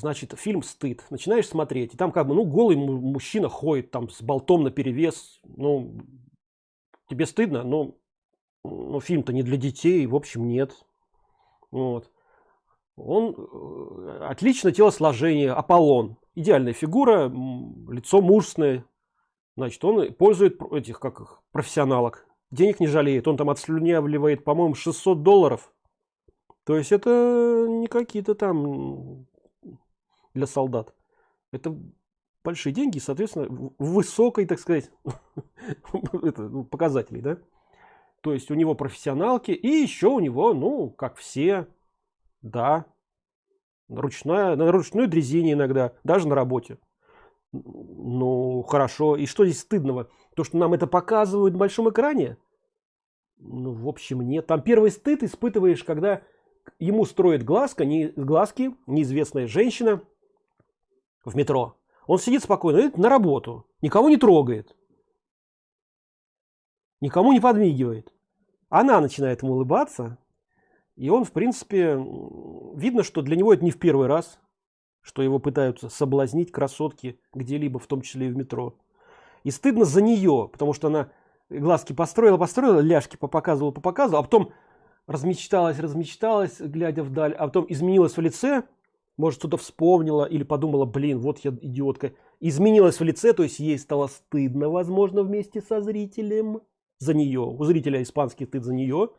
значит фильм стыд начинаешь смотреть и там как бы ну голый мужчина ходит там с болтом на перевес ну тебе стыдно но ну, фильм-то не для детей в общем нет. Вот. Он э, отлично телосложение аполлон. Идеальная фигура лицо мужественное. Значит он пользует этих как их профессионалок. Денег не жалеет он там отслюнявливает по моему 600 долларов. То есть это не какие-то там для солдат. Это большие деньги соответственно высокой так сказать ну, показателей да? То есть у него профессионалки и еще у него ну как все да ручная на ручной дрезине иногда даже на работе. Ну хорошо. И что здесь стыдного? То что нам это показывают в большом экране? Ну в общем нет. Там первый стыд испытываешь когда ему строит глазка не глазки неизвестная женщина в метро. Он сидит спокойно идет на работу. Никого не трогает. Никому не подмигивает. Она начинает ему улыбаться и он в принципе видно что для него это не в первый раз что его пытаются соблазнить красотки где-либо в том числе и в метро. И стыдно за нее потому что она глазки построила построила ляжки показывала показывала а потом размечталась размечталась глядя вдаль а потом изменилась в лице может что-то вспомнила или подумала блин вот я идиотка изменилась в лице то есть ей стало стыдно возможно вместе со зрителем. За нее у зрителя испанский стыд за нее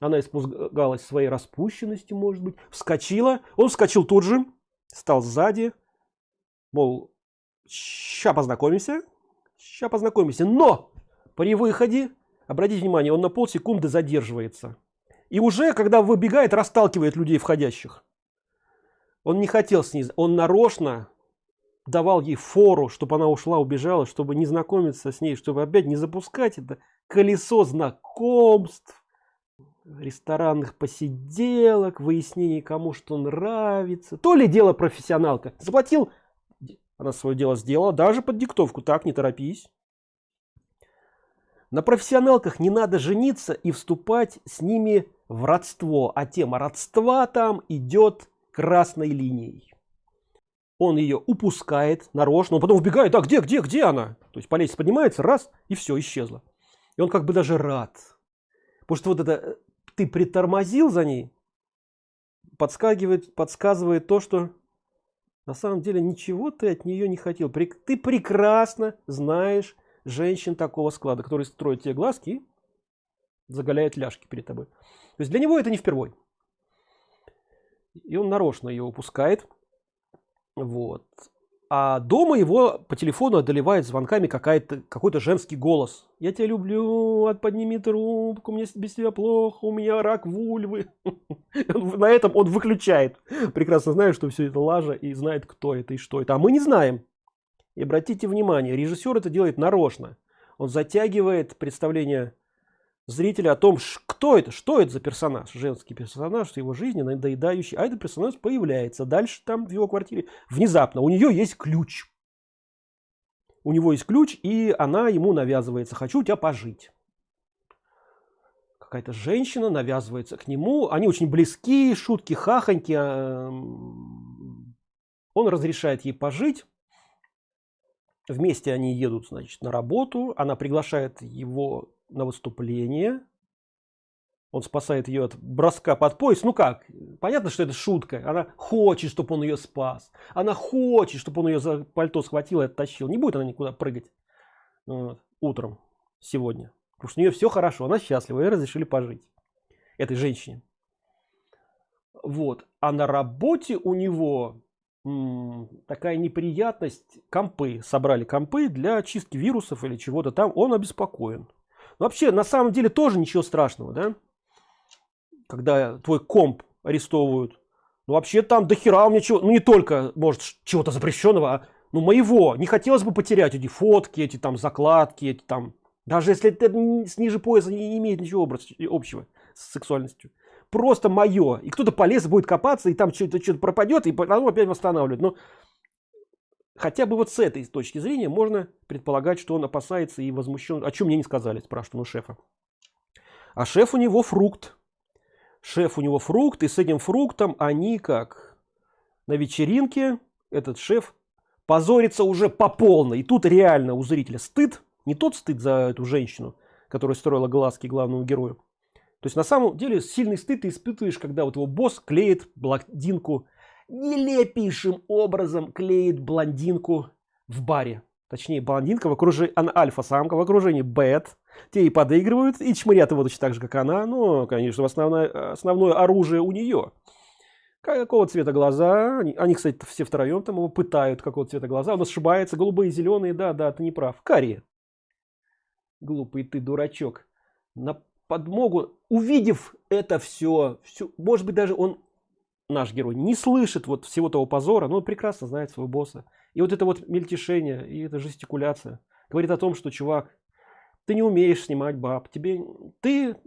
она испугалась своей распущенностью может быть. Вскочила. Он вскочил тут же. Стал сзади. Мол ща познакомимся. Ща познакомимся. Но при выходе обратите внимание он на полсекунды задерживается. И уже когда выбегает расталкивает людей входящих он не хотел с ней он нарочно давал ей фору чтобы она ушла убежала чтобы не знакомиться с ней чтобы опять не запускать это колесо знакомств ресторанных посиделок, выяснений, кому что нравится. То ли дело профессионалка. Заплатил, она свое дело сделала, даже под диктовку. Так, не торопись. На профессионалках не надо жениться и вступать с ними в родство. А тема родства там идет красной линией. Он ее упускает нарочно, он потом убегает, а где, где, где она? То есть по лестнице поднимается, раз, и все, исчезла. И он как бы даже рад. Потому что вот это ты притормозил за ней, подскакивает, подсказывает то, что на самом деле ничего ты от нее не хотел. Ты прекрасно знаешь женщин такого склада, которые строят тебе глазки и заголяют ляжки перед тобой. То есть для него это не впервой. И он нарочно ее упускает. Вот. А дома его по телефону одолевает звонками какая-то какой-то женский голос. Я тебя люблю от подними трубку мне без тебя плохо у меня рак вульвы на этом он выключает. Прекрасно знаю что все это лажа и знает кто это и что это. А мы не знаем. И обратите внимание режиссер это делает нарочно. Он затягивает представление зрителя о том, кто это, что это за персонаж, женский персонаж его жизни, надоедающий, а этот персонаж появляется дальше там в его квартире внезапно, у нее есть ключ. У него есть ключ, и она ему навязывается, хочу у тебя пожить. Какая-то женщина навязывается к нему, они очень близки, шутки, хахоньки. А, он разрешает ей пожить, вместе они едут значит на работу она приглашает его на выступление. Он спасает ее от броска под пояс. Ну как? Понятно, что это шутка. Она хочет, чтобы он ее спас. Она хочет, чтобы он ее за пальто схватил и оттащил. Не будет она никуда прыгать утром сегодня. Потому что у нее все хорошо. Она счастлива. И разрешили пожить. Этой женщине. Вот. А на работе у него такая неприятность. Компы. Собрали компы для чистки вирусов или чего-то там. Он обеспокоен вообще на самом деле тоже ничего страшного да? Когда твой комп арестовывают. Ну вообще там дохера у меня чего ну не только может чего-то запрещенного а ну моего. Не хотелось бы потерять эти фотки эти там закладки эти там даже если это ниже пояса не имеет ничего общего с сексуальностью. Просто мое и кто-то полез будет копаться и там что-то что-то пропадет и потом опять восстанавливать но Хотя бы вот с этой точки зрения можно предполагать, что он опасается и возмущен. О чем мне не сказали, спрашиваю шефа. А шеф у него фрукт. Шеф у него фрукт, и с этим фруктом они как? на вечеринке этот шеф позорится уже по полной и тут реально у зрителя стыд не тот стыд за эту женщину которая строила глазки главному герою то есть на самом деле сильный стыд ты испытываешь когда вот его босс клеит блондинку нелепейшим образом клеит блондинку в баре. Точнее блондинка в окружении она альфа-самка в окружении бет. Те и подыгрывают и чморят его точно так же как она. Но конечно основное основное оружие у нее какого цвета глаза? Они, они кстати все втроем там его пытают какого цвета глаза. Он ошибается голубые зеленые да да ты не прав. Карие. Глупый ты дурачок. На подмогу увидев это все все может быть даже он наш герой не слышит вот всего того позора но прекрасно знает своего босса. И вот это вот мельтешение и эта жестикуляция говорит о том что чувак ты не умеешь снимать баб тебе ты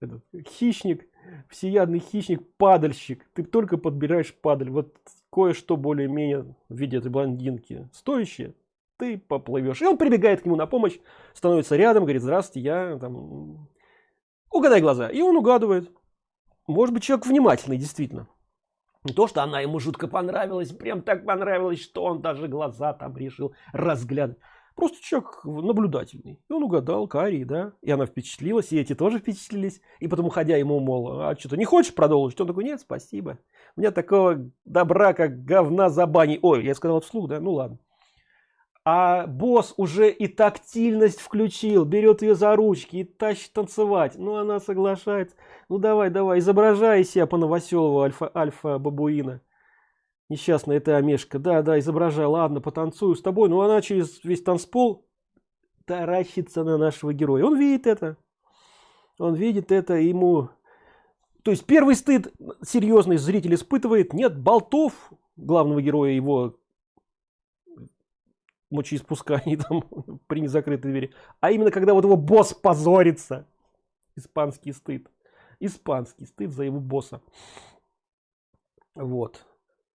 этот, хищник всеядный хищник падальщик. Ты только подбираешь падаль. Вот кое-что более-менее в виде этой блондинки стоящее. Ты поплывешь. И он прибегает к нему на помощь становится рядом говорит здравствуйте я там угадай глаза и он угадывает может быть человек внимательный действительно. Не то что она ему жутко понравилась прям так понравилось что он даже глаза там решил разглядывать. Просто человек наблюдательный. И он угадал карий да. И она впечатлилась и эти тоже впечатлились. И потом уходя ему мол а что-то не хочешь продолжить? Он такой нет спасибо. У меня такого добра как говна за баней ой я сказал вслух да? Ну ладно а босс уже и тактильность включил берет ее за ручки и тащит танцевать. Ну она соглашается. Ну давай давай изображай себя по новоселову альфа альфа бабуина. Несчастная эта омешка да да изображай. Ладно потанцую с тобой. Но она через весь танцпол таращится на нашего героя. Он видит это. Он видит это ему. То есть первый стыд серьезный зритель испытывает. Нет болтов главного героя его мочеиспусканий там при незакрытой двери. А именно когда вот его босс позорится. Испанский стыд. Испанский стыд за его босса. Вот.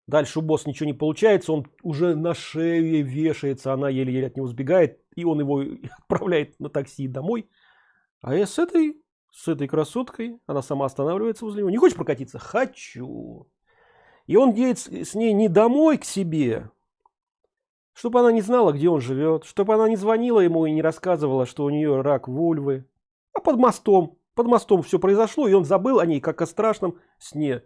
Дальше у босса ничего не получается он уже на шее вешается она еле-еле от него сбегает и он его отправляет на такси домой. А я с этой с этой красоткой она сама останавливается возле него не хочешь прокатиться хочу. И он едет с ней не домой к себе чтобы она не знала где он живет чтобы она не звонила ему и не рассказывала что у нее рак вульвы. А под мостом под мостом все произошло и он забыл о ней как о страшном сне.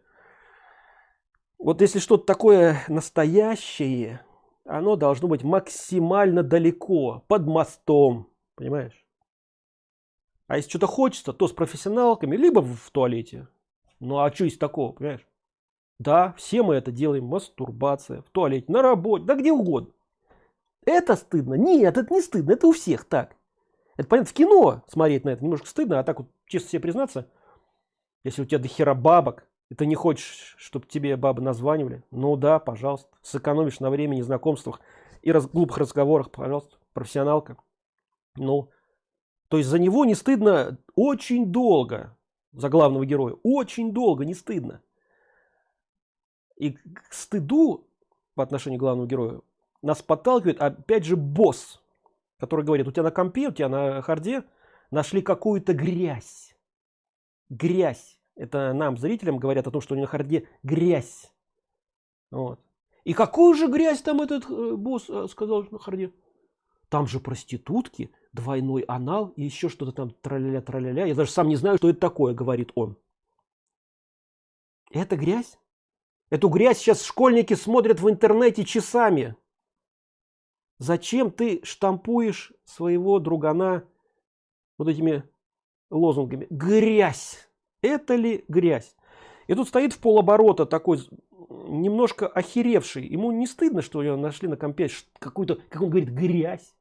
Вот если что-то такое настоящее оно должно быть максимально далеко под мостом понимаешь? А если что-то хочется то с профессионалками либо в туалете. Ну а что есть такого понимаешь? Да все мы это делаем мастурбация в туалете на работе да где угодно это стыдно? Нет это не стыдно это у всех так. Это понятно в кино смотреть на это немножко стыдно а так вот честно себе признаться если у тебя до хера бабок и ты не хочешь чтобы тебе бабы названивали ну да пожалуйста. Сэкономишь на времени знакомствах и раз, глупых разговорах пожалуйста профессионалка. Ну то есть за него не стыдно очень долго за главного героя очень долго не стыдно. И к стыду по отношению к главному герою нас подталкивает опять же босс который говорит у тебя на компе у тебя на харде нашли какую-то грязь грязь. Это нам зрителям говорят о том что у них на харде грязь. Вот. и какую же грязь там этот э, босс э, сказал на харде? Там же проститутки двойной анал и еще что-то там траля траля я даже сам не знаю что это такое говорит он. Это грязь? Эту грязь сейчас школьники смотрят в интернете часами зачем ты штампуешь своего другана вот этими лозунгами? Грязь. Это ли грязь? И тут стоит в полоборота такой немножко охеревший. Ему не стыдно что ее нашли на компе какую-то как он говорит грязь.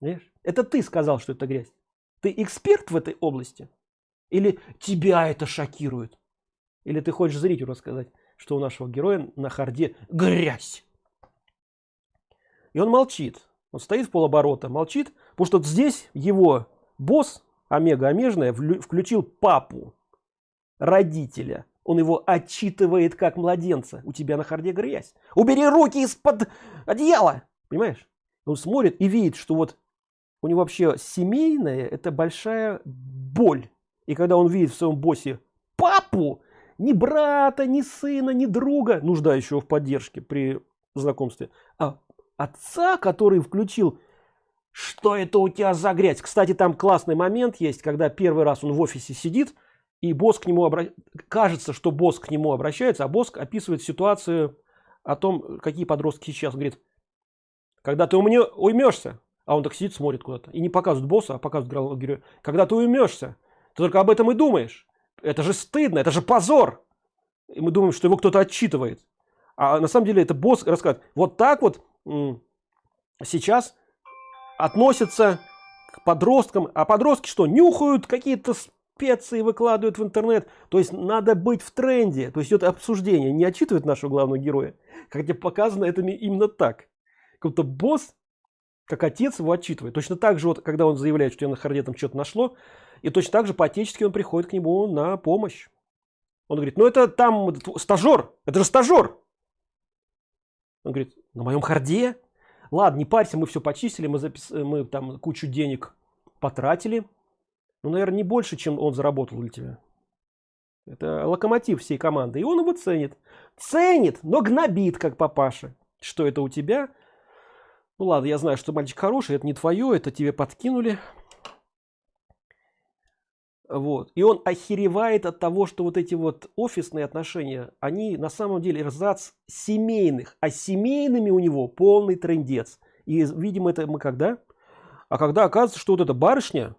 Понимаешь? это ты сказал что это грязь. Ты эксперт в этой области? Или тебя это шокирует? Или ты хочешь зрителю рассказать что у нашего героя на харде грязь и он молчит. Он стоит в полоборота молчит потому что здесь его босс омега омежная включил папу родителя. Он его отчитывает как младенца. У тебя на харде грязь. Убери руки из-под одеяла! Понимаешь? Он смотрит и видит что вот у него вообще семейная это большая боль. И когда он видит в своем боссе папу ни брата, ни сына, ни друга, нуждающего в поддержке при знакомстве, а отца, который включил что это у тебя за грязь? Кстати там классный момент есть когда первый раз он в офисе сидит и босс к нему обра... кажется что босс к нему обращается а босс описывает ситуацию о том какие подростки сейчас. Говорит когда ты у меня уймешься а он так сидит смотрит куда-то. И не показывает босса а показывает героя когда ты уймешься ты только об этом и думаешь. Это же стыдно это же позор и мы думаем что его кто-то отчитывает. А на самом деле это босс рассказывает вот так вот сейчас относятся к подросткам. А подростки что нюхают какие-то специи выкладывают в интернет? То есть надо быть в тренде. То есть это обсуждение. Не отчитывает нашего главного героя хотя показано это именно так. Как-то босс как отец его отчитывает. Точно так же вот когда он заявляет что я на харде там что-то нашло и точно так же по-отечески он приходит к нему на помощь. Он говорит ну это там стажер это же стажер он говорит на моем харде? Ладно не парься мы все почистили мы запис мы там кучу денег потратили. Ну наверное не больше чем он заработал для тебя это локомотив всей команды. И он его ценит. Ценит но гнобит как папаша. Что это у тебя? Ну ладно я знаю что мальчик хороший это не твое это тебе подкинули вот. И он охеревает от того что вот эти вот офисные отношения они на самом деле эрзац семейных а семейными у него полный трендец. И видимо это мы когда? А когда оказывается что вот эта барышня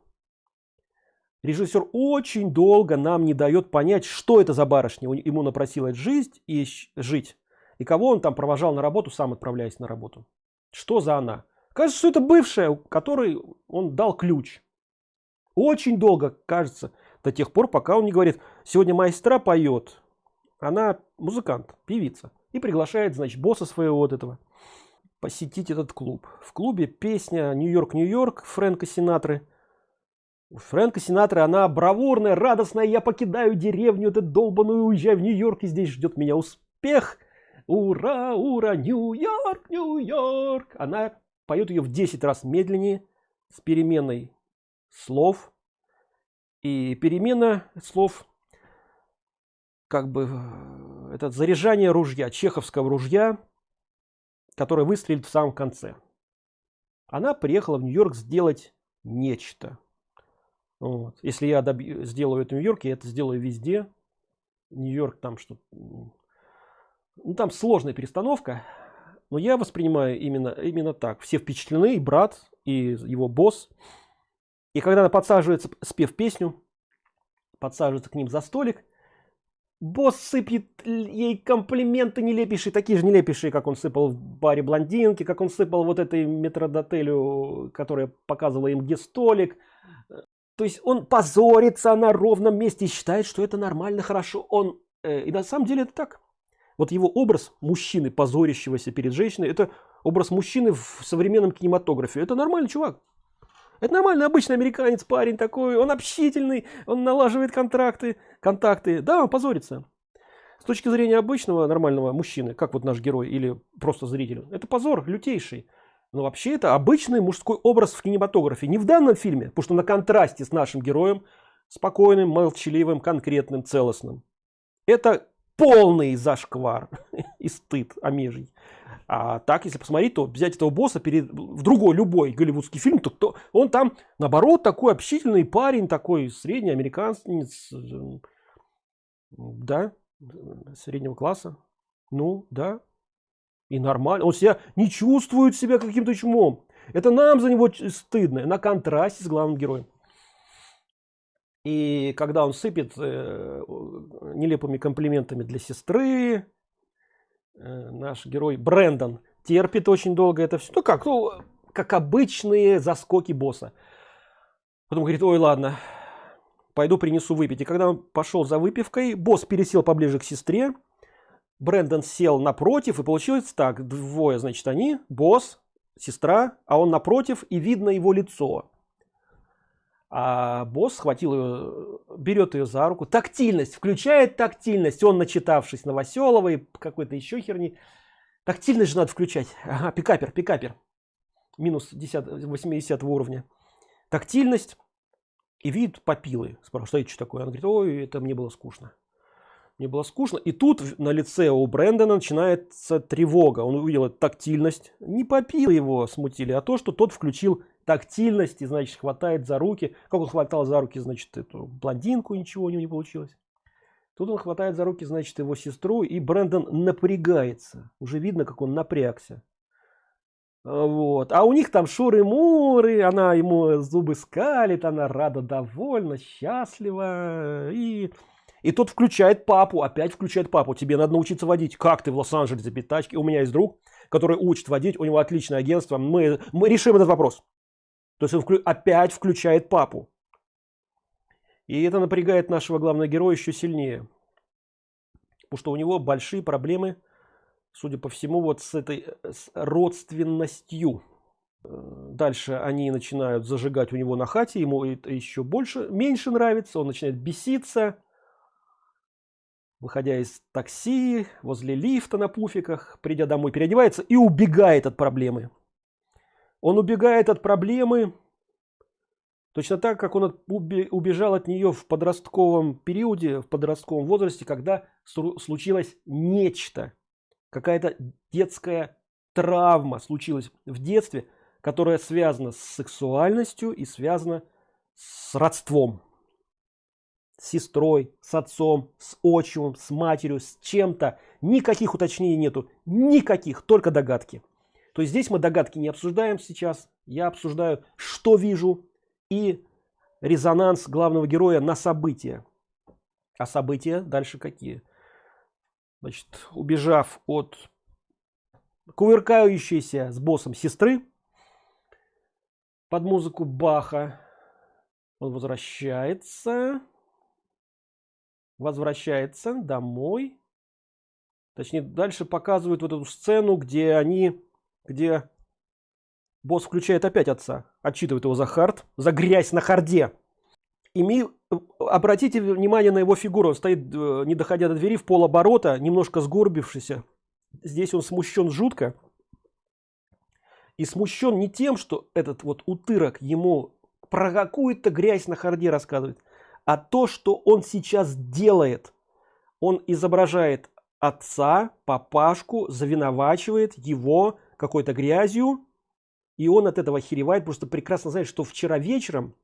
режиссер очень долго нам не дает понять что это за барышня. Ему напросилась жизнь и жить. И кого он там провожал на работу сам отправляясь на работу. Что за она? Кажется что это бывшая которой он дал ключ очень долго кажется до тех пор пока он не говорит сегодня майстра поет она музыкант певица и приглашает значит босса своего вот этого посетить этот клуб. В клубе песня нью-йорк нью-йорк фрэнка синатры. У фрэнка синатры она бравурная радостная я покидаю деревню эту долбаную уезжаю в нью-йорк и здесь ждет меня успех ура ура нью-йорк нью-йорк она поет ее в 10 раз медленнее с переменной слов. И перемена слов как бы это заряжание ружья чеховского ружья которое выстрелит в самом конце. Она приехала в нью-йорк сделать нечто. Вот. если я добью, сделаю это в нью-йорке это сделаю везде. Нью-йорк там что ну, там сложная перестановка но я воспринимаю именно именно так. Все впечатлены и брат и его босс и когда она подсаживается, спев песню, подсаживается к ним за столик, босс сыпет ей комплименты нелепейшие, такие же нелепейшие, как он сыпал в баре блондинки, как он сыпал вот этой метродотелю, которая показывала им где столик. То есть он позорится на ровном месте и считает, что это нормально, хорошо. Он, э, и на самом деле это так. Вот его образ мужчины, позорящегося перед женщиной, это образ мужчины в современном кинематографе. Это нормальный чувак. Это нормальный обычный американец, парень такой, он общительный, он налаживает контракты, контакты. Да, он позорится. С точки зрения обычного нормального мужчины, как вот наш герой или просто зритель, это позор лютейший. Но вообще это обычный мужской образ в кинематографе. Не в данном фильме, потому что на контрасте с нашим героем, спокойным, молчаливым, конкретным, целостным. Это полный зашквар и стыд омежий. А так, если посмотреть, то взять этого босса перед, в другой, любой голливудский фильм, то кто, он там, наоборот, такой общительный парень, такой средний американец, да, среднего класса. Ну, да. И нормально. Он себя не чувствует себя каким-то чумом. Это нам за него стыдно. На контрасте с главным героем. И когда он сыпет э, нелепыми комплиментами для сестры, Э, наш герой Брэндон терпит очень долго это все. Ну как, ну, как обычные заскоки босса. Потом говорит, ой, ладно, пойду принесу выпить. И когда он пошел за выпивкой, босс пересел поближе к сестре. Брэндон сел напротив, и получилось так. Двое, значит, они, босс, сестра, а он напротив, и видно его лицо а босс схватил ее берет ее за руку. Тактильность включает тактильность. Он начитавшись новоселовой какой-то еще херни. Тактильность же надо включать. Ага, пикапер пикапер. Минус 10 80 уровня. Тактильность. И вид попилы. Спрашивает что это такое? Он говорит ой это мне было скучно мне было скучно. И тут на лице у брэндона начинается тревога. Он увидел тактильность. Не попил его смутили а то что тот включил тактильность и значит хватает за руки как он хватал за руки значит эту блондинку ничего у него не получилось тут он хватает за руки значит его сестру и брэндон напрягается уже видно как он напрягся вот а у них там шуры-муры она ему зубы скалит она рада довольна счастлива и и тот включает папу, опять включает папу. Тебе надо научиться водить. Как ты в Лос-Анджелесе без? У меня есть друг, который учит водить, у него отличное агентство. Мы, мы решим этот вопрос. То есть он вклю опять включает папу. И это напрягает нашего главного героя еще сильнее. Потому что у него большие проблемы, судя по всему, вот с этой с родственностью. Дальше они начинают зажигать у него на хате, ему это еще больше, меньше нравится, он начинает беситься выходя из такси, возле лифта на пуфиках, придя домой, переодевается и убегает от проблемы. Он убегает от проблемы точно так, как он убежал от нее в подростковом периоде, в подростковом возрасте, когда случилось нечто, какая-то детская травма случилась в детстве, которая связана с сексуальностью и связана с родством с сестрой, с отцом, с отчимом, с матерью, с чем-то. Никаких уточнений нету, никаких, только догадки. То есть здесь мы догадки не обсуждаем сейчас, я обсуждаю, что вижу и резонанс главного героя на события. А события дальше какие? Значит, убежав от кувыркающейся с боссом сестры под музыку Баха, он возвращается возвращается домой. Точнее, дальше показывают вот эту сцену, где они, где босс включает опять отца, отчитывает его за хард, за грязь на харде. И ми, обратите внимание на его фигуру, он стоит, э, не доходя до двери, в полоборота, немножко сгорбившийся. Здесь он смущен жутко. И смущен не тем, что этот вот утырок ему про какую-то грязь на харде рассказывает, а то, что он сейчас делает. Он изображает отца, папашку, завиновачивает его какой-то грязью, и он от этого херевает, просто прекрасно знает, что вчера вечером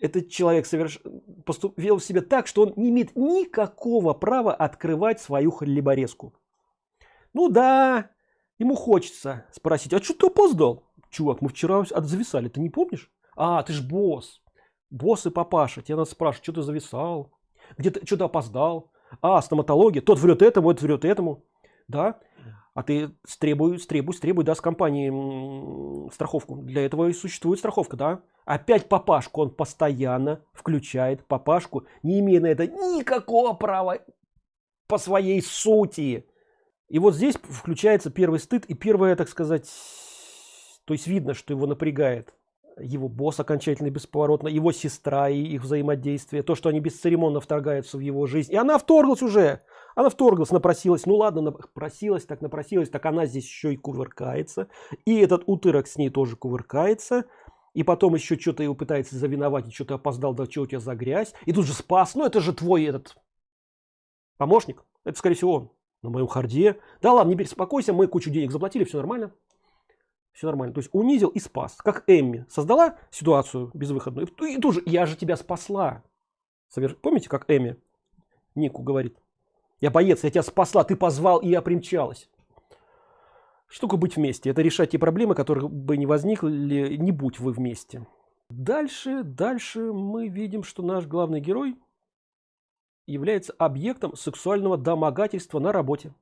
этот человек соверш... поступил в себе так, что он не имеет никакого права открывать свою хлеборезку. Ну да, ему хочется спросить, а что ты опоздал? Чувак, мы вчера отзависали, ты не помнишь? А, ты ж босс босс и папаша, тебя надо спрашивать, что ты зависал, где ты что-то опоздал, а, стоматология, тот врет этому, этот врет этому, да, а ты требуй, требуй, требуй, да, с компании страховку. Для этого и существует страховка, да. Опять папашку, он постоянно включает папашку, не имея на это никакого права по своей сути. И вот здесь включается первый стыд и первое, так сказать, то есть видно, что его напрягает его босс окончательно бесповоротно, его сестра и их взаимодействие, то, что они бесцеремонно вторгаются в его жизнь. И она вторглась уже, она вторглась, напросилась, ну ладно, напросилась, так напросилась, так она здесь еще и кувыркается. И этот утырок с ней тоже кувыркается. И потом еще что-то его пытается завиновать, что-то опоздал, да что у тебя за грязь. И тут же спас, ну это же твой этот помощник, это скорее всего он на моем харде. Да ладно, не беспокойся, мы кучу денег заплатили, все нормально все нормально. То есть унизил и спас. Как Эмми создала ситуацию безвыходную. И, и тоже я же тебя спасла. Помните, как Эмми Нику говорит? Я боец, я тебя спасла, ты позвал, и я примчалась. Штука быть вместе. Это решать те проблемы, которые бы не возникли, не будь вы вместе. Дальше, дальше мы видим, что наш главный герой является объектом сексуального домогательства на работе.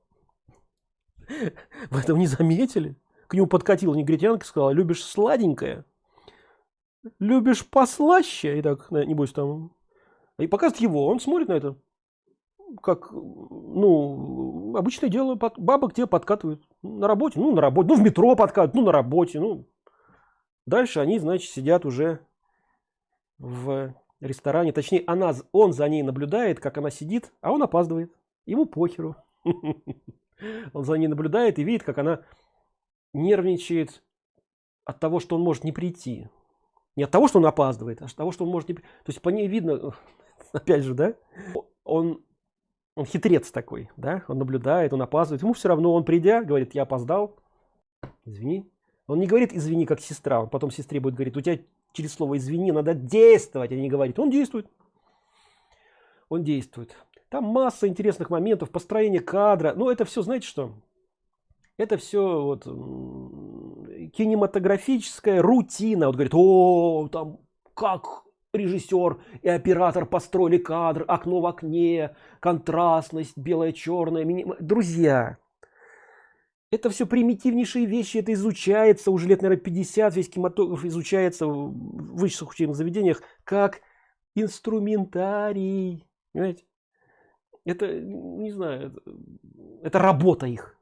Вы этого не заметили? к нему подкатила негритянка и сказала, любишь сладенькое? Любишь послаще? И так, небось там. И показывает его, он смотрит на это. Как, ну, обычное дело, бабы где подкатывают. На работе, ну, на работе, ну, в метро подкатывают, ну, на работе, ну. Дальше они, значит, сидят уже в ресторане. Точнее, она, он за ней наблюдает, как она сидит, а он опаздывает. Ему похеру. Он за ней наблюдает и видит, как она нервничает от того, что он может не прийти. Не от того, что он опаздывает, а от того, что он может не То есть по ней видно, опять же, да, он он хитрец такой да? Он наблюдает он опаздывает. Ему все равно он придя говорит я опоздал извини он не говорит извини как сестра. Он потом сестре будет говорить у тебя через слово извини надо действовать а не говорит он действует. Он действует. Там масса интересных моментов построение кадра. Но это все знаете что? Это все вот кинематографическая рутина. Вот говорит о там как режиссер и оператор построили кадр окно в окне контрастность белое черное миним... друзья. Это все примитивнейшие вещи это изучается уже лет наверное 50 весь кинематограф изучается в высших учебных заведениях как инструментарий понимаете? это не знаю это, это работа их.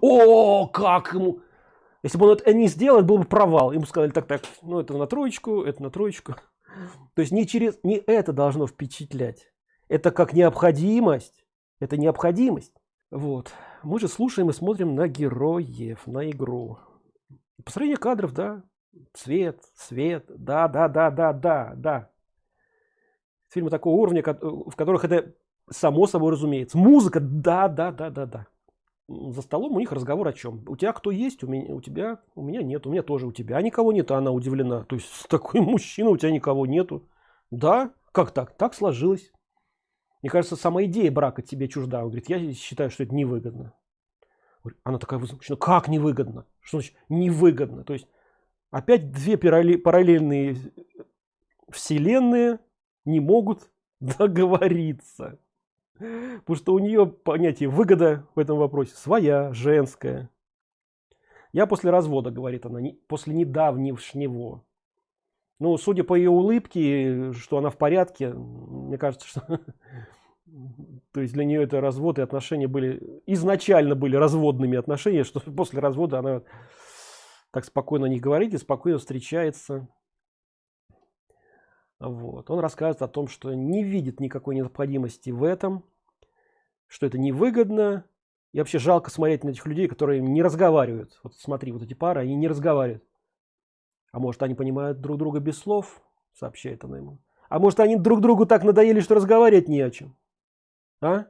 О как ему! Если бы он это не сделал был бы провал. Ему сказали так так ну это на троечку это на троечку то есть не через не это должно впечатлять. Это как необходимость. Это необходимость. Вот. Мы же слушаем и смотрим на героев на игру. Построение кадров да. Цвет свет. Да да да да да да. Фильмы такого уровня в которых это само собой разумеется. Музыка. Да да да да да за столом у них разговор о чем у тебя кто есть у меня у тебя у меня нет у меня тоже у тебя никого нет а она удивлена. То есть такой мужчина у тебя никого нету. Да? Как так? Так сложилось. Мне кажется сама идея брака тебе чужда. Он говорит я считаю что это невыгодно. Она такая возмущена как невыгодно? Что значит невыгодно? То есть опять две параллельные вселенные не могут договориться Потому что у нее понятие выгода в этом вопросе своя, женская. Я после развода, говорит она, после недавнего. Ну, судя по ее улыбке, что она в порядке, мне кажется, что... То есть для нее это развод и отношения были... Изначально были разводными отношения, что после развода она так спокойно не говорит и спокойно встречается. Вот. Он рассказывает о том, что не видит никакой необходимости в этом, что это невыгодно. И вообще жалко смотреть на этих людей, которые не разговаривают. Вот смотри, вот эти пары, они не разговаривают. А может, они понимают друг друга без слов, сообщает она ему. А может, они друг другу так надоели, что разговаривать не о чем. А?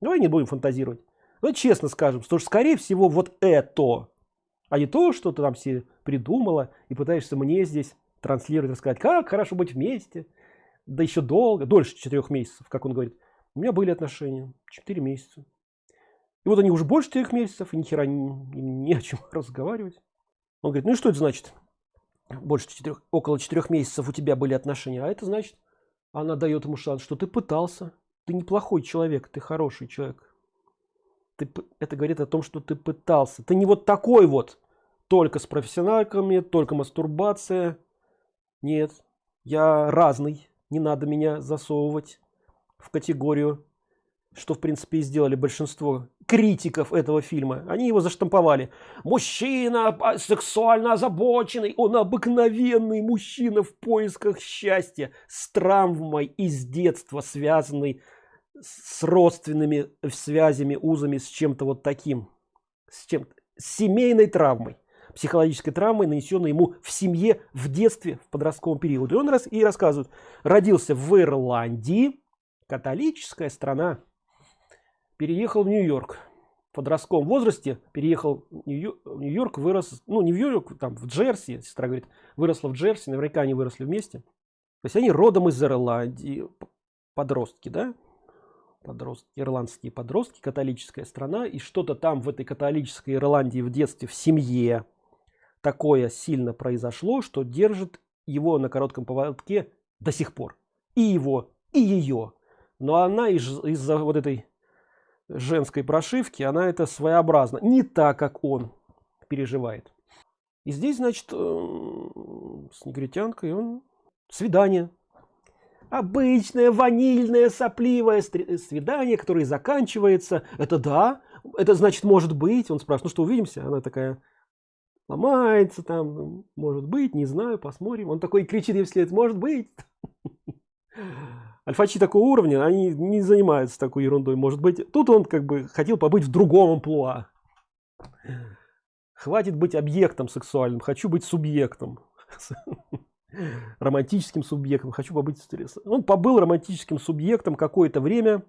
Давай не будем фантазировать. Давай честно скажем, что скорее всего вот это, а не то, что ты там все придумала и пытаешься мне здесь транслировать, рассказать, как хорошо быть вместе, да еще долго, дольше четырех месяцев, как он говорит. У меня были отношения 4 месяца. И вот они уже больше трех месяцев, и ни хера не, не о чем разговаривать. Он говорит, ну и что это значит? Больше четырех, около четырех месяцев у тебя были отношения. А это значит, она дает ему шанс, что ты пытался. Ты неплохой человек, ты хороший человек. Ты, это говорит о том, что ты пытался. Ты не вот такой вот, только с профессионалками, только мастурбация. Нет, я разный, не надо меня засовывать в категорию что в принципе и сделали большинство критиков этого фильма. Они его заштамповали. Мужчина сексуально озабоченный он обыкновенный мужчина в поисках счастья с травмой из детства связанный с родственными связями узами с чем-то вот таким с чем с семейной травмой психологической травмой нанесенной ему в семье в детстве в подростковом периоде. И он раз и рассказывает. Родился в ирландии. Католическая страна. Переехал в нью-йорк. В подростковом возрасте переехал в нью-йорк вырос ну не в нью-йорк там в джерси сестра говорит выросла в джерси наверняка они выросли вместе. То есть они родом из ирландии. Подростки да? Подростки ирландские подростки католическая страна. И что-то там в этой католической ирландии в детстве в семье такое сильно произошло что держит его на коротком поводке до сих пор. И его и ее но она из-за из вот этой женской прошивки она это своеобразно не так как он переживает. И здесь значит э, с негритянкой он свидание. Обычное ванильное сопливое свидание которое заканчивается. Это да это значит может быть. Он спрашивает ну что увидимся? Она такая ломается там может быть не знаю посмотрим он такой кричит ей вслед может быть альфачи такого уровня они не занимаются такой ерундой может быть. Тут он как бы хотел побыть в другом амплуа. Хватит быть объектом сексуальным хочу быть субъектом романтическим субъектом хочу побыть он побыл романтическим субъектом какое-то время.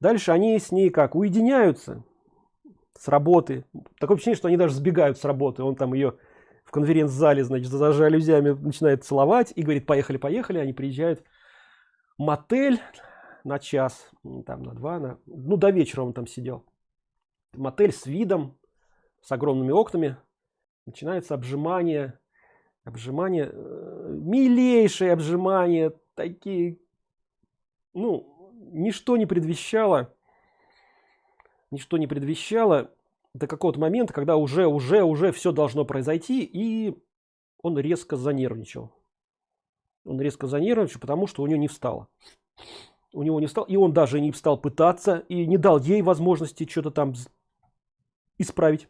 Дальше они с ней как уединяются с работы. Такое ощущение что они даже сбегают с работы. Он там ее в конференц-зале значит за жалюзями начинает целовать и говорит поехали поехали они приезжают в мотель на час там на два на ну до вечера он там сидел. Мотель с видом с огромными окнами. Начинается обжимание обжимание э, милейшее обжимание. Такие ну ничто не предвещало ничто не предвещало до какого-то момента когда уже уже уже все должно произойти и он резко занервничал. Он резко занервничал потому что у него не встало. У него не встал и он даже не стал пытаться и не дал ей возможности что-то там исправить.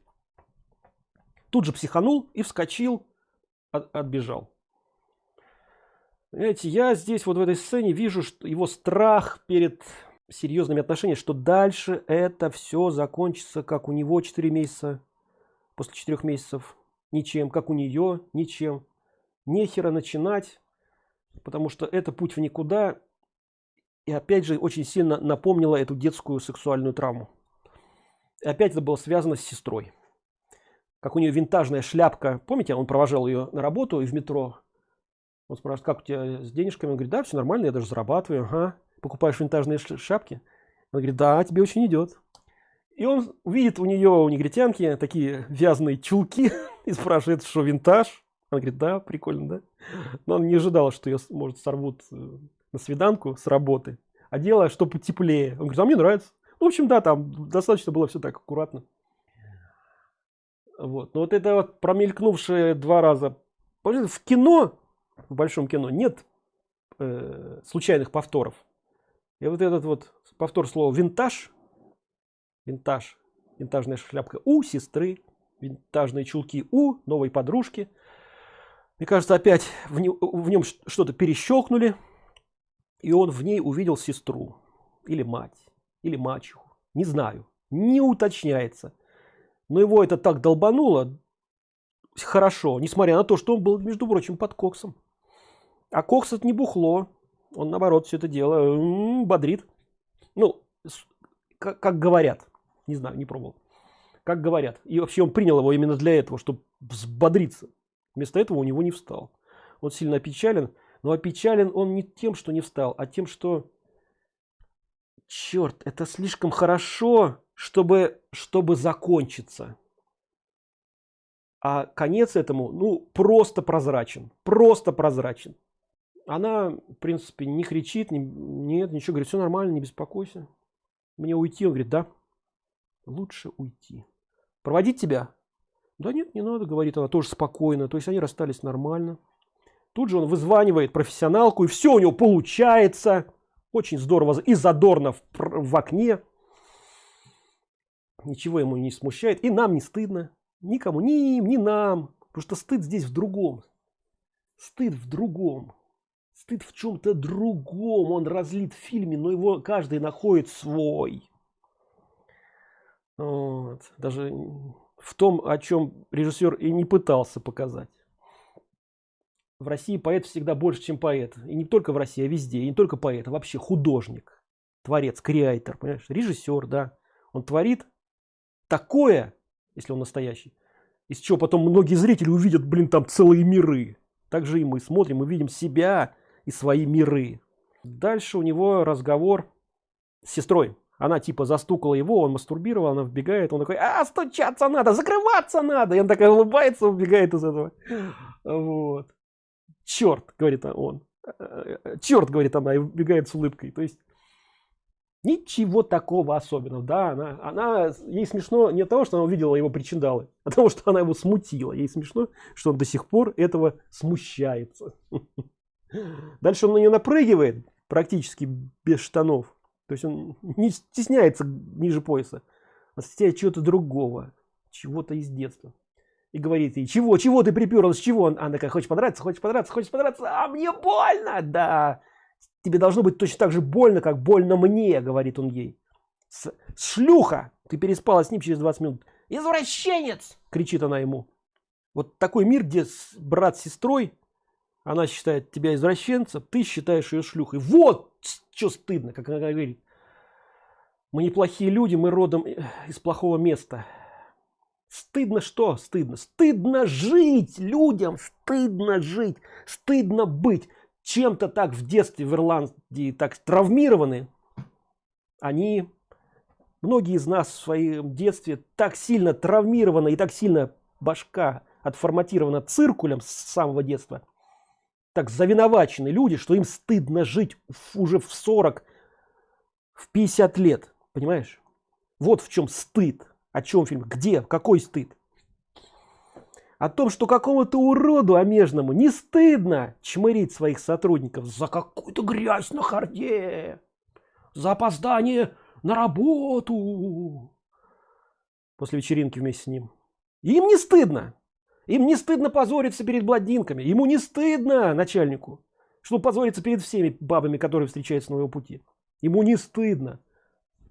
Тут же психанул и вскочил от, отбежал. Понимаете, я здесь вот в этой сцене вижу что его страх перед серьезными отношениями что дальше это все закончится как у него 4 месяца после четырех месяцев ничем как у нее ничем. Нехера начинать потому что это путь в никуда. И опять же очень сильно напомнила эту детскую сексуальную травму. И опять это было связано с сестрой. Как у нее винтажная шляпка. Помните он провожал ее на работу и в метро? Он спрашивает как у тебя с денежками? Он говорит да все нормально я даже зарабатываю ага. Покупаешь винтажные шляпки он говорит да тебе очень идет и он видит у нее у негритянки такие вязаные чулки и спрашивает что винтаж он говорит да прикольно да но он не ожидал что ее может сорвут э, на свиданку с работы а делая что потеплее он говорит а мне нравится ну, в общем да там достаточно было все так аккуратно вот. Но вот это вот промелькнувшие два раза. В кино, в большом кино, нет э, случайных повторов. И вот этот вот повтор слова винтаж, винтаж, винтажная шляпка у сестры, винтажные чулки у новой подружки. Мне кажется, опять в, не, в нем что-то перещелкнули, и он в ней увидел сестру, или мать, или мачеху, не знаю, не уточняется. Но его это так долбануло хорошо несмотря на то что он был между прочим под коксом. А кокс это не бухло он наоборот все это дело бодрит. Ну как, как говорят не знаю не пробовал. Как говорят. И вообще он принял его именно для этого чтобы взбодриться. Вместо этого у него не встал. Он сильно опечален но опечален он не тем что не встал а тем что черт это слишком хорошо чтобы чтобы закончиться. А конец этому ну просто прозрачен просто прозрачен она в принципе не кричит не, нет ничего говорит все нормально не беспокойся мне уйти он говорит да лучше уйти проводить тебя? Да нет не надо говорит она тоже спокойно то есть они расстались нормально. Тут же он вызванивает профессионалку и все у него получается. Очень здорово и задорно в, в окне. Ничего ему не смущает и нам не стыдно. Никому ни им ни нам. Потому что стыд здесь в другом. Стыд в другом стыд в чем-то другом он разлит в фильме но его каждый находит свой. Вот. даже в том о чем режиссер и не пытался показать. В россии поэт всегда больше чем поэт. И не только в россии а везде. И не только поэт а вообще художник творец креатор понимаешь? Режиссер да. Он творит такое, если он настоящий, из чего потом многие зрители увидят, блин, там целые миры. Также и мы смотрим и видим себя и свои миры. Дальше у него разговор с сестрой. Она типа застукала его, он мастурбировал, она вбегает, он такой, а, стучаться надо, закрываться надо. И он такая улыбается, убегает из этого. Вот. Черт, говорит он. Черт, говорит она, и убегает с улыбкой. То есть Ничего такого особенного, да, она, она, ей смешно не от того, что она увидела его причиндалы, а того, что она его смутила. Ей смешно, что он до сих пор этого смущается. Дальше он на нее напрыгивает, практически без штанов. То есть он не стесняется ниже пояса, а стесняется чего-то другого, чего-то из детства. И говорит ей, чего, чего ты приперлась, чего? Она такая, хочешь понравиться, хочешь понравиться, хочешь понравиться, а мне больно, да тебе должно быть точно так же больно как больно мне говорит он ей. С, шлюха! Ты переспала с ним через 20 минут! Извращенец кричит она ему. Вот такой мир где брат с сестрой она считает тебя извращенцем ты считаешь ее шлюхой вот что стыдно как она говорит Мы неплохие люди, мы родом из плохого места. Стыдно что? Стыдно. Стыдно жить людям, стыдно жить, стыдно быть. Чем-то так в детстве в Ирландии так травмированы. Они, многие из нас в своем детстве так сильно травмированы и так сильно башка отформатирована циркулем с самого детства. Так завиновачены люди, что им стыдно жить уже в 40, в 50 лет. Понимаешь? Вот в чем стыд. О чем фильм? Где? Какой стыд? О том, что какому-то уроду омежному не стыдно чмырить своих сотрудников за какую-то грязь на харде, за опоздание на работу после вечеринки вместе с ним. Им не стыдно. Им не стыдно позориться перед бладинками. Ему не стыдно, начальнику, что позориться перед всеми бабами, которые встречаются на его пути. Ему не стыдно.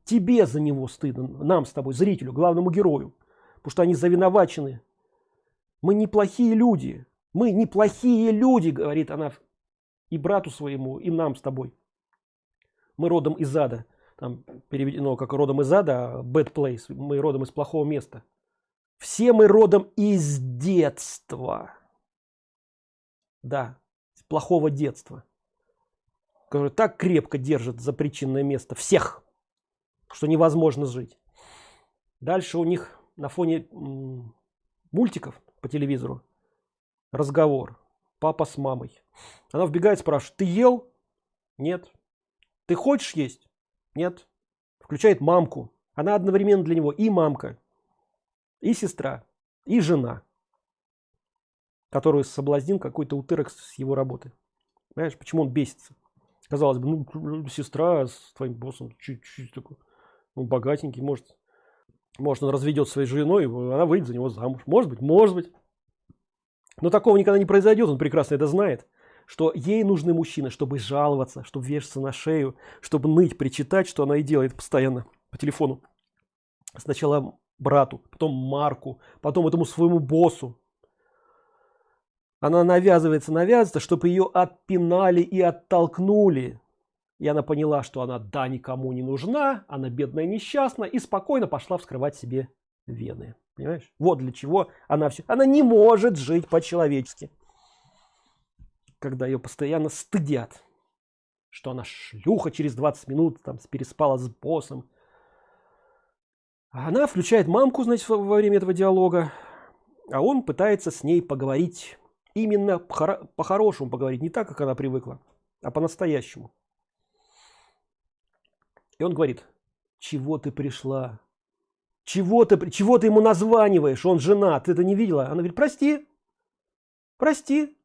Тебе за него стыдно, нам с тобой, зрителю, главному герою. Потому что они завиновачены. Мы неплохие люди. Мы неплохие люди, говорит она и брату своему, и нам с тобой. Мы родом из ада. Там переведено как родом из ада, bad place. Мы родом из плохого места. Все мы родом из детства. Да, из плохого детства. Который так крепко держит за причинное место всех что невозможно жить. Дальше у них на фоне мультиков по телевизору разговор. Папа с мамой. Она вбегает, спрашивает, ты ел? Нет. Ты хочешь есть? Нет. Включает мамку. Она одновременно для него и мамка, и сестра, и жена, которую соблазнил какой-то утырок с его работы. Понимаешь, почему он бесится? Казалось бы, ну, сестра с твоим боссом, чуть-чуть такой ну, богатенький, может, может он разведет своей женой, она выйдет за него замуж. Может быть, может быть. Но такого никогда не произойдет, он прекрасно это знает, что ей нужны мужчины, чтобы жаловаться, чтобы вешаться на шею, чтобы ныть, причитать, что она и делает постоянно по телефону. Сначала брату, потом Марку, потом этому своему боссу. Она навязывается, навязывается, чтобы ее отпинали и оттолкнули. И она поняла что она да никому не нужна она бедная несчастна и спокойно пошла вскрывать себе вены. Понимаешь? Вот для чего она все она не может жить по-человечески. Когда ее постоянно стыдят что она шлюха через 20 минут там переспала с боссом она включает мамку значит во время этого диалога а он пытается с ней поговорить именно по-хорошему поговорить не так как она привыкла а по-настоящему и он говорит, чего ты пришла? Чего ты, чего ты ему названиваешь? Он женат, ты это не видела? Она говорит, прости, прости.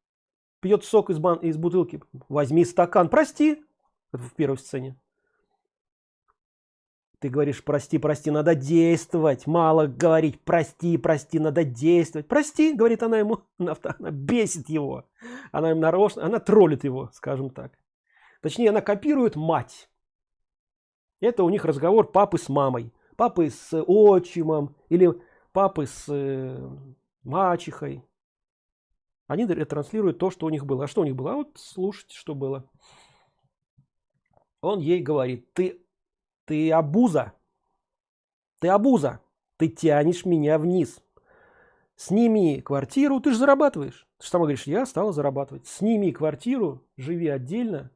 Пьет сок из, бан, из бутылки. Возьми стакан, прости. Это в первой сцене. Ты говоришь, прости, прости, надо действовать. Мало говорить, прости, прости, надо действовать. Прости, говорит она ему, она бесит его. Она им нарочно, она троллит его, скажем так. Точнее, она копирует мать. Это у них разговор папы с мамой, папы с отчимом или папы с э, мачехой. Они ретранслируют то, что у них было. А что у них было? А вот слушайте, что было. Он ей говорит, ты, ты обуза, ты обуза, ты тянешь меня вниз. Сними квартиру, ты же зарабатываешь. Ты же сама говоришь, я стала зарабатывать. Сними квартиру, живи отдельно,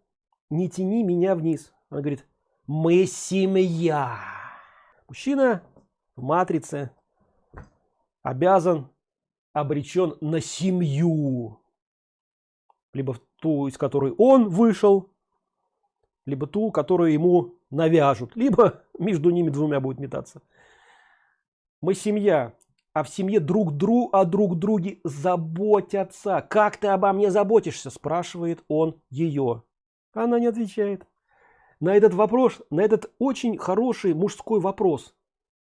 не тяни меня вниз. Она говорит, мы семья. Мужчина в матрице обязан, обречен на семью. Либо ту, из которой он вышел, либо ту, которую ему навяжут, либо между ними двумя будет метаться. Мы семья, а в семье друг друг о друг друге заботятся. Как ты обо мне заботишься? Спрашивает он ее. Она не отвечает на этот вопрос, на этот очень хороший мужской вопрос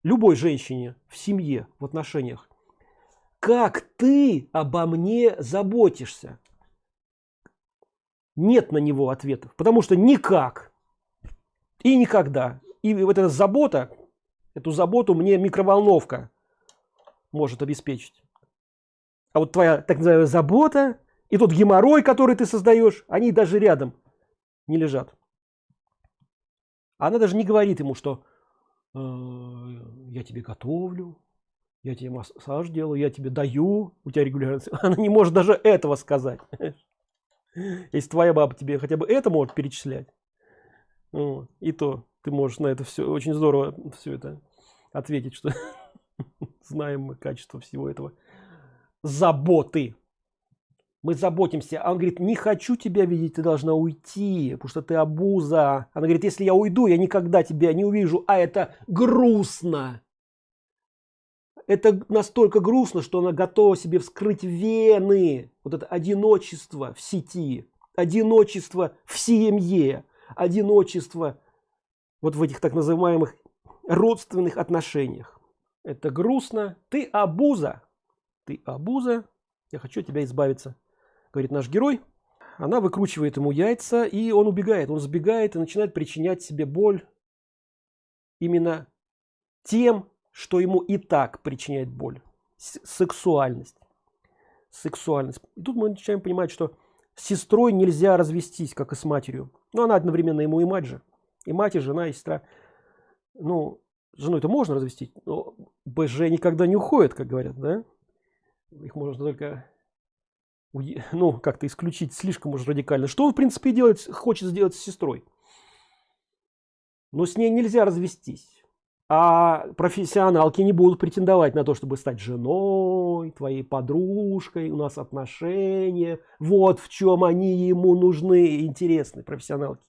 любой женщине в семье, в отношениях. Как ты обо мне заботишься? Нет на него ответов, потому что никак и никогда. И вот эта забота, эту заботу мне микроволновка может обеспечить. А вот твоя так называемая забота и тот геморрой, который ты создаешь, они даже рядом не лежат. Она даже не говорит ему, что я тебе готовлю я тебе массаж делаю я тебе даю у тебя регулярно она не может даже этого сказать если твоя баба тебе хотя бы это может перечислять и то ты можешь на это все очень здорово все это ответить что знаем мы качество всего этого заботы. Мы заботимся. А он говорит не хочу тебя видеть ты должна уйти потому что ты обуза она говорит если я уйду я никогда тебя не увижу а это грустно. Это настолько грустно что она готова себе вскрыть вены. Вот это одиночество в сети одиночество в семье одиночество вот в этих так называемых родственных отношениях. Это грустно. Ты абуза ты абуза я хочу от тебя избавиться. Говорит наш герой. Она выкручивает ему яйца и он убегает. Он сбегает и начинает причинять себе боль именно тем что ему и так причиняет боль. Сексуальность. Сексуальность. И тут мы начинаем понимать что с сестрой нельзя развестись как и с матерью но она одновременно ему и мать же. И мать и жена и сестра. Ну жену это можно развестить но бж никогда не уходит как говорят да? Их можно только ну как-то исключить слишком уж радикально. Что он в принципе делать хочет сделать с сестрой? Но с ней нельзя развестись а профессионалки не будут претендовать на то чтобы стать женой твоей подружкой у нас отношения. Вот в чем они ему нужны интересны профессионалки.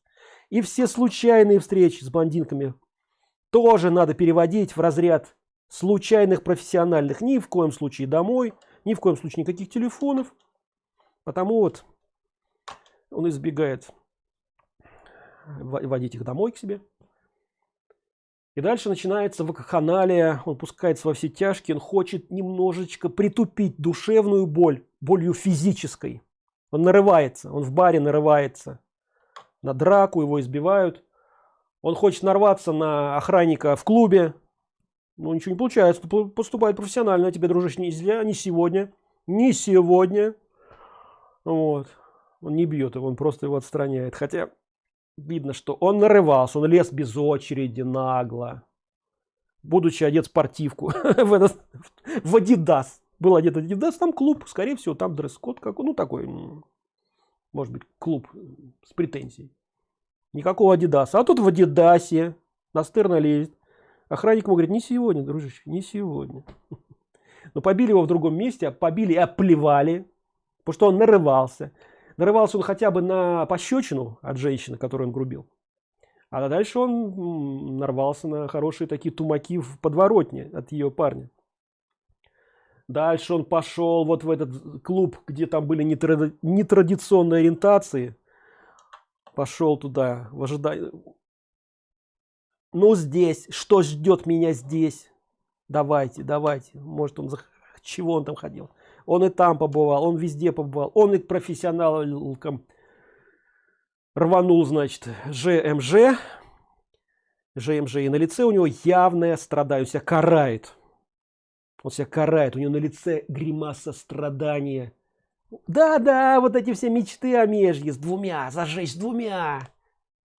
И все случайные встречи с блондинками тоже надо переводить в разряд случайных профессиональных. Ни в коем случае домой ни в коем случае никаких телефонов. Потому вот он избегает водить их домой к себе и дальше начинается вакханалия он пускается во все тяжкие он хочет немножечко притупить душевную боль болью физической. Он нарывается он в баре нарывается. На драку его избивают. Он хочет нарваться на охранника в клубе. Но ничего не получается поступает профессионально тебе дружишь нельзя не сегодня не сегодня. Вот. Он не бьет его он просто его отстраняет. Хотя видно что он нарывался он лез без очереди нагло будучи одет спортивку в этот в адидас был одет адидас там клуб скорее всего там дресс-код как ну такой может быть клуб с претензией. Никакого адидаса а тут в адидасе настырно лезет. Охранник говорит не сегодня дружище не сегодня но побили его в другом месте побили и оплевали потому что он нарывался нарывался он хотя бы на пощечину от женщины которую он грубил. А дальше он нарвался на хорошие такие тумаки в подворотне от ее парня. Дальше он пошел вот в этот клуб где там были нетрадиционные ориентации. Пошел туда в ожидании ну здесь что ждет меня здесь? Давайте давайте может он чего он там ходил он и там побывал он везде побывал он и к профессионалкам рванул значит жмж жмж и на лице у него явное страдание он себя карает. Он себя карает у него на лице гримаса страдания. Да да вот эти все мечты о межье с двумя зажечь с двумя.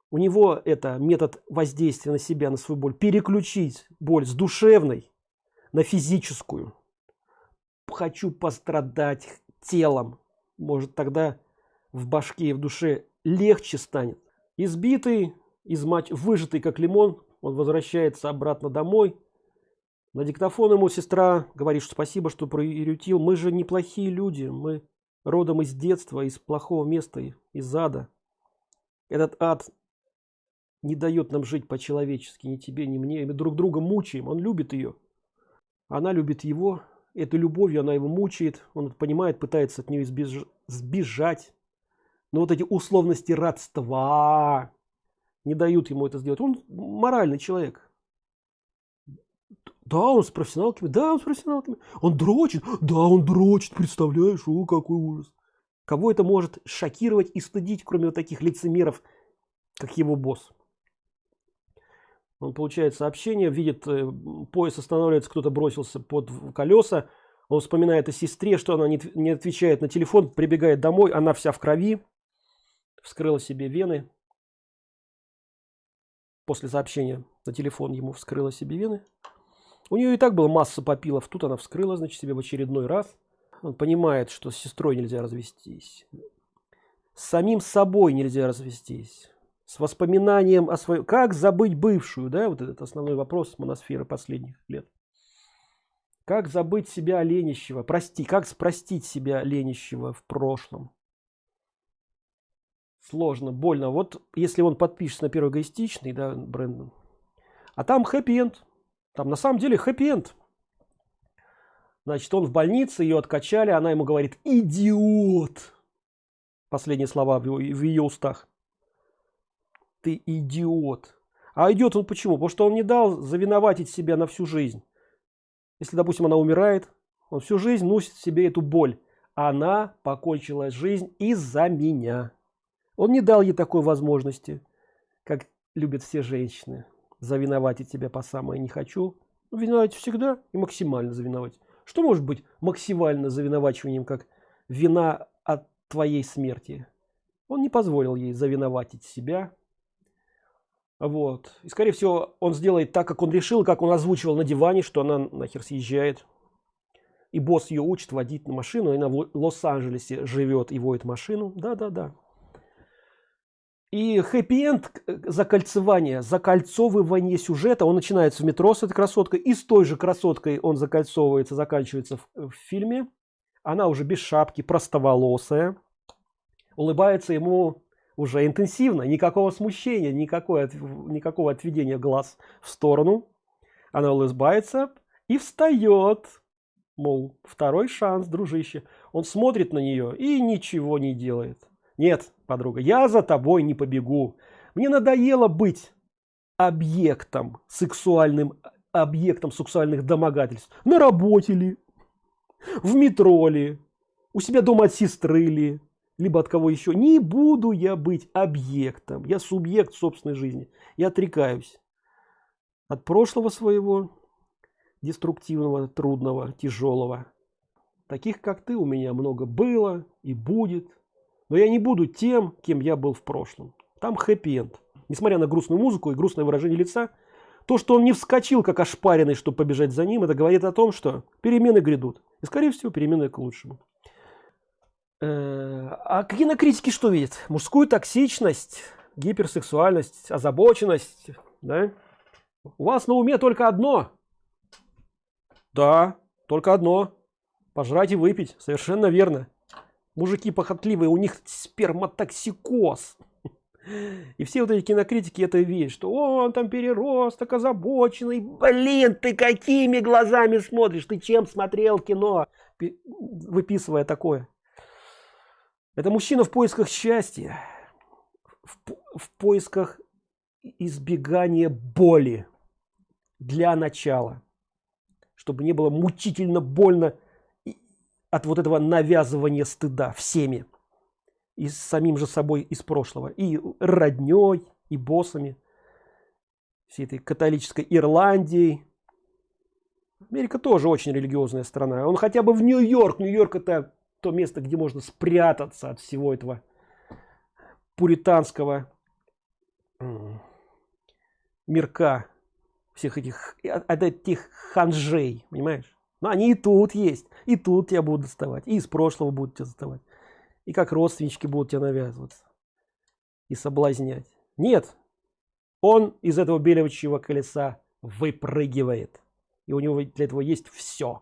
У него это метод воздействия на себя на свою боль переключить боль с душевной на физическую хочу пострадать телом. Может тогда в башке и в душе легче станет. Избитый измач выжатый как лимон он возвращается обратно домой. На диктофон ему сестра говорит что спасибо что проирютил мы же неплохие люди. Мы родом из детства из плохого места из ада. Этот ад не дает нам жить по-человечески. Ни тебе ни мне. Мы друг друга мучаем. Он любит ее она любит его этой любовью она его мучает он понимает пытается от нее избеж... сбежать. Но вот эти условности родства не дают ему это сделать. Он моральный человек. Да он с профессионалками да он с профессионалками. Он дрочит да он дрочит представляешь о какой ужас. Кого это может шокировать и стыдить кроме вот таких лицемеров как его босс он получает сообщение видит э, поезд останавливается кто-то бросился под колеса. Он вспоминает о сестре что она не, не отвечает на телефон прибегает домой она вся в крови. Вскрыла себе вены. После сообщения на телефон ему вскрыла себе вены. У нее и так было масса попилов. Тут она вскрыла значит себе в очередной раз. Он понимает что с сестрой нельзя развестись. С самим собой нельзя развестись с воспоминанием о своем как забыть бывшую да вот этот основной вопрос моносферы последних лет. Как забыть себя ленищего прости как спростить себя ленищего в прошлом? Сложно больно. Вот если он подпишется на первый эгоистичный да брендон а там хэппи-энд там на самом деле хэппи-энд значит он в больнице ее откачали она ему говорит идиот! Последние слова в, его, в ее устах ты идиот. А идет он почему? Потому что он не дал завиноватить себя на всю жизнь. Если допустим она умирает он всю жизнь носит в себе эту боль. Она покончила жизнь из-за меня. Он не дал ей такой возможности как любят все женщины завиноватить тебя по самое не хочу ну, виновать всегда и максимально завиновать. Что может быть максимально завиновачиванием как вина от твоей смерти? Он не позволил ей завиноватить себя вот. И скорее всего он сделает так как он решил как он озвучивал на диване что она нахер съезжает. И босс ее учит водить на машину и она в лос-анджелесе живет и водит машину. Да да да и хэппи-энд э, закольцевание, закольцовывание сюжета, он начинается в метро с этой красоткой, и с той же красоткой он закольцовывается, заканчивается в, в фильме. Она уже без шапки, простоволосая, улыбается ему уже интенсивно, никакого смущения, никакой, никакого отведения глаз в сторону. Она улыбается и встает, мол, второй шанс, дружище. Он смотрит на нее и ничего не делает. Нет, подруга, я за тобой не побегу. Мне надоело быть объектом сексуальным, объектом сексуальных домогательств. На работе ли, в метро ли, у себя дома от сестры ли, либо от кого еще. Не буду я быть объектом. Я субъект собственной жизни. Я отрекаюсь от прошлого своего, деструктивного, трудного, тяжелого. Таких, как ты, у меня много было и будет но я не буду тем кем я был в прошлом там хэппи-энд несмотря на грустную музыку и грустное выражение лица то что он не вскочил как ошпаренный чтобы побежать за ним это говорит о том что перемены грядут и скорее всего перемены к лучшему а кинокритики что видят мужскую токсичность гиперсексуальность озабоченность да? у вас на уме только одно да только одно пожрать и выпить совершенно верно мужики похотливые, у них сперматоксикоз. И все вот эти кинокритики это видят, что он там переросток, озабоченный. Блин, ты какими глазами смотришь? Ты чем смотрел кино, выписывая такое? Это мужчина в поисках счастья, в, в поисках избегания боли для начала, чтобы не было мучительно больно от вот этого навязывания стыда всеми и с самим же собой из прошлого и родней и боссами всей этой католической ирландии америка тоже очень религиозная страна. Он хотя бы в нью-йорк. Нью-йорк это то место где можно спрятаться от всего этого пуританского мирка всех этих от этих ханжей понимаешь? Но они и тут есть и тут тебя будут доставать и из прошлого будут тебя доставать и как родственнички будут тебя навязываться и соблазнять. Нет он из этого белевичьего колеса выпрыгивает и у него для этого есть все